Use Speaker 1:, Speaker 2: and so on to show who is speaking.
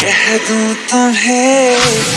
Speaker 1: कह दूँ तुम्हें